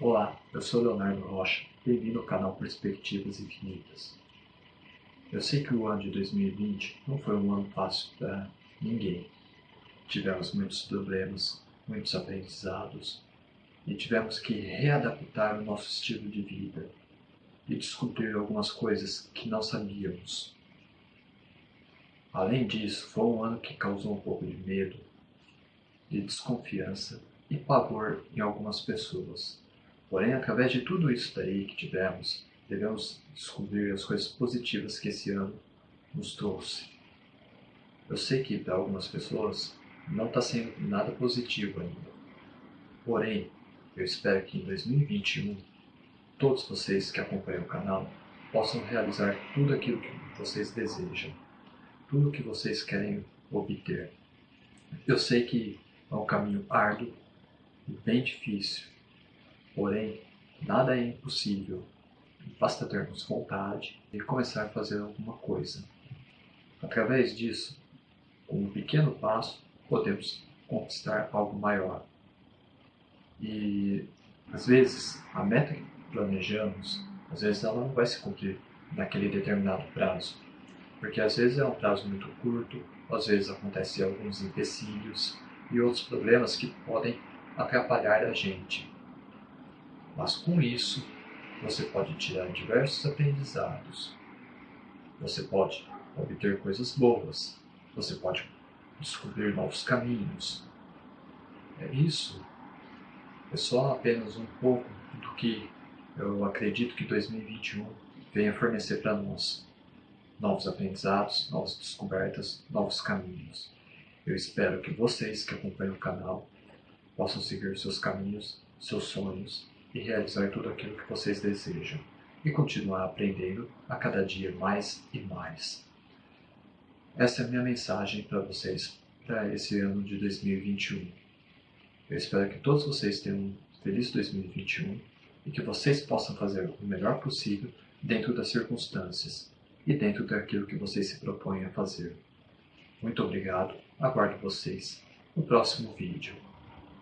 Olá, eu sou Leonardo Rocha, bem-vindo ao canal Perspectivas Infinitas. Eu sei que o ano de 2020 não foi um ano fácil para ninguém. Tivemos muitos problemas, muitos aprendizados e tivemos que readaptar o nosso estilo de vida e descobrir algumas coisas que não sabíamos. Além disso, foi um ano que causou um pouco de medo, de desconfiança e pavor em algumas pessoas. Porém, através de tudo isso daí que tivemos, devemos descobrir as coisas positivas que esse ano nos trouxe. Eu sei que para algumas pessoas não está sendo nada positivo ainda. Porém, eu espero que em 2021 todos vocês que acompanham o canal possam realizar tudo aquilo que vocês desejam, tudo que vocês querem obter. Eu sei que é um caminho árduo e bem difícil, Porém, nada é impossível. Basta termos vontade e começar a fazer alguma coisa. Através disso, com um pequeno passo, podemos conquistar algo maior. E às vezes a meta que planejamos, às vezes ela não vai se cumprir naquele determinado prazo. Porque às vezes é um prazo muito curto, às vezes acontecem alguns empecilhos e outros problemas que podem atrapalhar a gente. Mas com isso, você pode tirar diversos aprendizados. Você pode obter coisas boas. Você pode descobrir novos caminhos. É isso. É só apenas um pouco do que eu acredito que 2021 venha fornecer para nós. Novos aprendizados, novas descobertas, novos caminhos. Eu espero que vocês que acompanham o canal possam seguir seus caminhos, seus sonhos e realizar tudo aquilo que vocês desejam e continuar aprendendo a cada dia mais e mais. Essa é a minha mensagem para vocês para esse ano de 2021. Eu espero que todos vocês tenham um feliz 2021 e que vocês possam fazer o melhor possível dentro das circunstâncias e dentro daquilo que vocês se propõem a fazer. Muito obrigado, aguardo vocês no próximo vídeo.